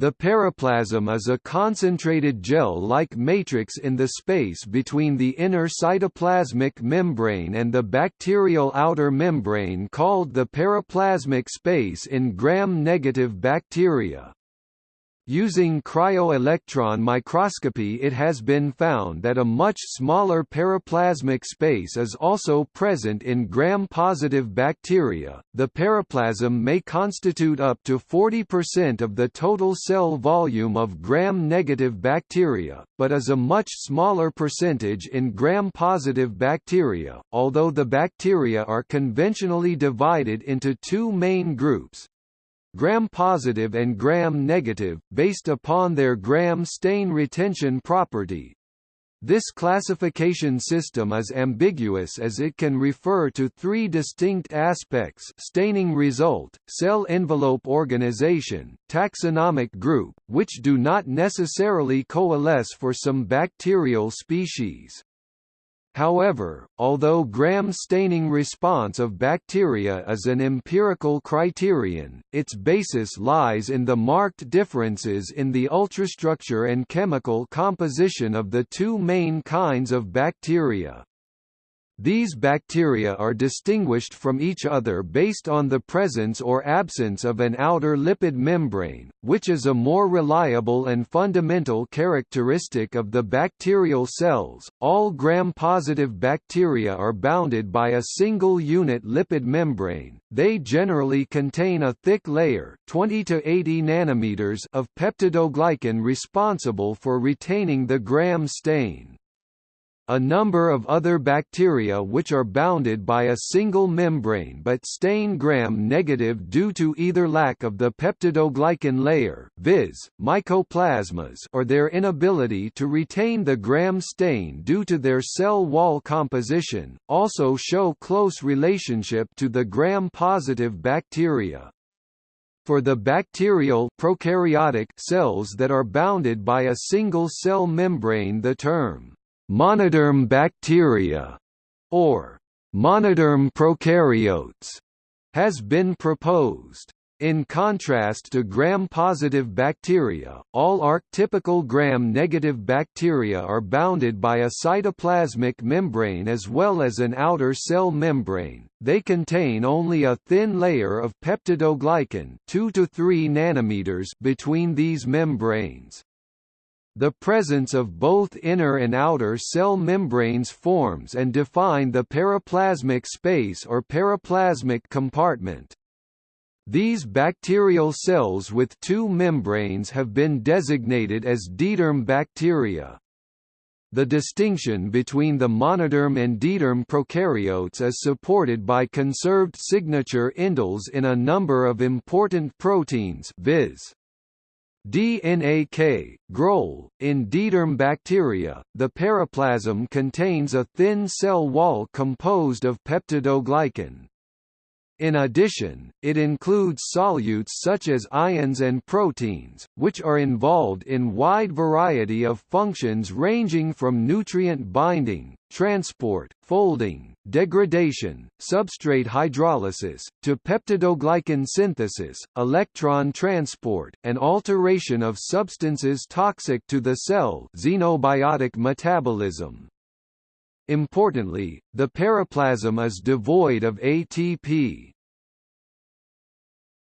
The periplasm is a concentrated gel-like matrix in the space between the inner cytoplasmic membrane and the bacterial outer membrane called the periplasmic space in gram-negative bacteria. Using cryo-electron microscopy it has been found that a much smaller periplasmic space is also present in gram-positive bacteria. The periplasm may constitute up to 40% of the total cell volume of gram-negative bacteria, but is a much smaller percentage in gram-positive bacteria, although the bacteria are conventionally divided into two main groups, gram-positive and gram-negative, based upon their gram stain retention property. This classification system is ambiguous as it can refer to three distinct aspects staining result, cell envelope organization, taxonomic group, which do not necessarily coalesce for some bacterial species. However, although gram staining response of bacteria is an empirical criterion, its basis lies in the marked differences in the ultrastructure and chemical composition of the two main kinds of bacteria. These bacteria are distinguished from each other based on the presence or absence of an outer lipid membrane, which is a more reliable and fundamental characteristic of the bacterial cells. All gram-positive bacteria are bounded by a single unit lipid membrane. They generally contain a thick layer, 20 to 80 nanometers, of peptidoglycan responsible for retaining the gram stain. A number of other bacteria which are bounded by a single membrane but stain gram-negative due to either lack of the peptidoglycan layer viz., mycoplasmas or their inability to retain the gram stain due to their cell wall composition, also show close relationship to the gram-positive bacteria. For the bacterial prokaryotic cells that are bounded by a single cell membrane the term monoderm bacteria, or monoderm prokaryotes, has been proposed. In contrast to gram-positive bacteria, all archetypical gram-negative bacteria are bounded by a cytoplasmic membrane as well as an outer cell membrane. They contain only a thin layer of peptidoglycan 2 to 3 nanometers between these membranes. The presence of both inner and outer cell membranes forms and define the periplasmic space or periplasmic compartment. These bacterial cells with two membranes have been designated as diderm bacteria. The distinction between the monoderm and diderm prokaryotes is supported by conserved signature indels in a number of important proteins viz. DNAK, GroEL, in diderm bacteria, the periplasm contains a thin cell wall composed of peptidoglycan. In addition, it includes solutes such as ions and proteins, which are involved in wide variety of functions ranging from nutrient binding, transport, folding, degradation, substrate hydrolysis, to peptidoglycan synthesis, electron transport, and alteration of substances toxic to the cell xenobiotic metabolism. Importantly, the periplasm is devoid of ATP.